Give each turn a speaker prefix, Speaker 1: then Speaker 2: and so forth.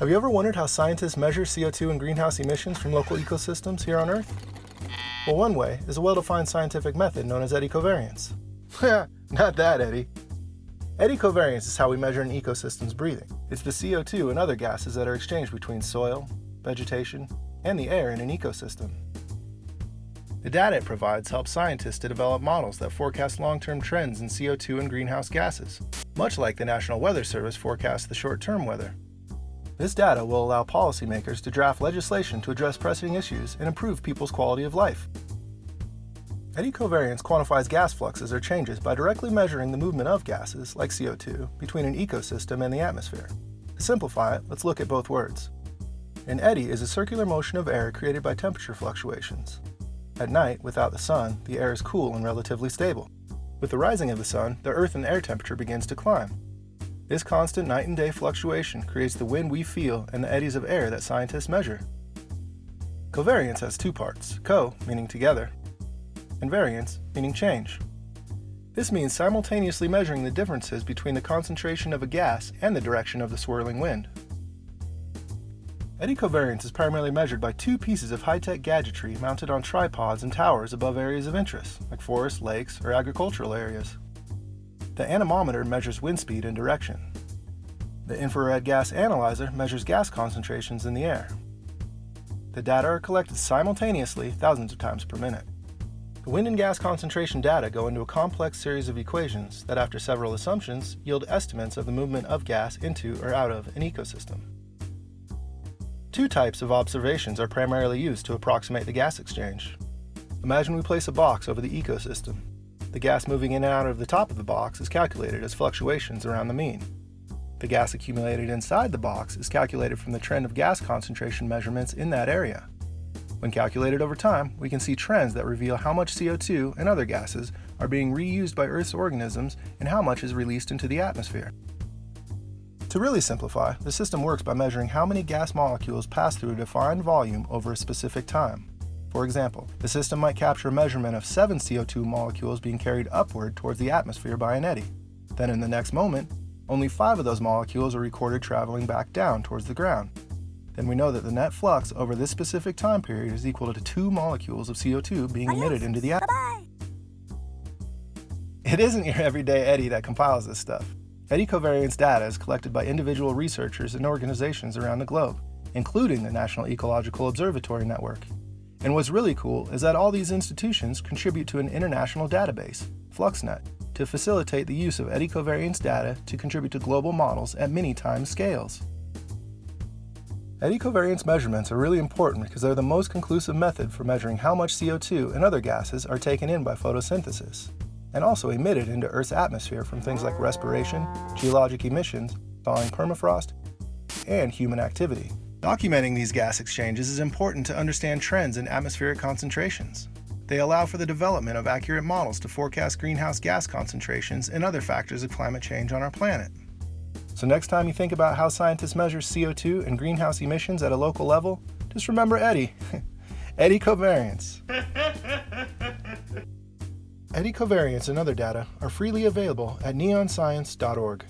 Speaker 1: Have you ever wondered how scientists measure CO2 and greenhouse emissions from local ecosystems here on Earth? Well, one way is a well-defined scientific method known as eddy covariance. Not that, Eddie. Eddy covariance is how we measure an ecosystem's breathing. It's the CO2 and other gases that are exchanged between soil, vegetation, and the air in an ecosystem. The data it provides helps scientists to develop models that forecast long-term trends in CO2 and greenhouse gases, much like the National Weather Service forecasts the short-term weather. This data will allow policymakers to draft legislation to address pressing issues and improve people's quality of life. Eddy covariance quantifies gas fluxes or changes by directly measuring the movement of gases, like CO2, between an ecosystem and the atmosphere. To simplify it, let's look at both words. An eddy is a circular motion of air created by temperature fluctuations. At night, without the sun, the air is cool and relatively stable. With the rising of the sun, the earth and air temperature begins to climb. This constant night and day fluctuation creates the wind we feel and the eddies of air that scientists measure. Covariance has two parts, co meaning together, and variance meaning change. This means simultaneously measuring the differences between the concentration of a gas and the direction of the swirling wind. Eddy covariance is primarily measured by two pieces of high-tech gadgetry mounted on tripods and towers above areas of interest, like forests, lakes, or agricultural areas. The anemometer measures wind speed and direction. The infrared gas analyzer measures gas concentrations in the air. The data are collected simultaneously thousands of times per minute. The wind and gas concentration data go into a complex series of equations that after several assumptions yield estimates of the movement of gas into or out of an ecosystem. Two types of observations are primarily used to approximate the gas exchange. Imagine we place a box over the ecosystem the gas moving in and out of the top of the box is calculated as fluctuations around the mean. The gas accumulated inside the box is calculated from the trend of gas concentration measurements in that area. When calculated over time, we can see trends that reveal how much CO2 and other gases are being reused by Earth's organisms and how much is released into the atmosphere. To really simplify, the system works by measuring how many gas molecules pass through a defined volume over a specific time. For example, the system might capture a measurement of 7 CO2 molecules being carried upward towards the atmosphere by an eddy. Then in the next moment, only 5 of those molecules are recorded traveling back down towards the ground. Then we know that the net flux over this specific time period is equal to 2 molecules of CO2 being emitted into the atmosphere. It isn't your everyday eddy that compiles this stuff. Eddy covariance data is collected by individual researchers and organizations around the globe, including the National Ecological Observatory Network. And what's really cool is that all these institutions contribute to an international database, FluxNet, to facilitate the use of eddy covariance data to contribute to global models at many times scales. Eddy covariance measurements are really important because they're the most conclusive method for measuring how much CO2 and other gases are taken in by photosynthesis, and also emitted into Earth's atmosphere from things like respiration, geologic emissions, thawing permafrost, and human activity. Documenting these gas exchanges is important to understand trends in atmospheric concentrations. They allow for the development of accurate models to forecast greenhouse gas concentrations and other factors of climate change on our planet. So next time you think about how scientists measure CO2 and greenhouse emissions at a local level, just remember Eddy. eddy covariance. eddy covariance and other data are freely available at neonscience.org.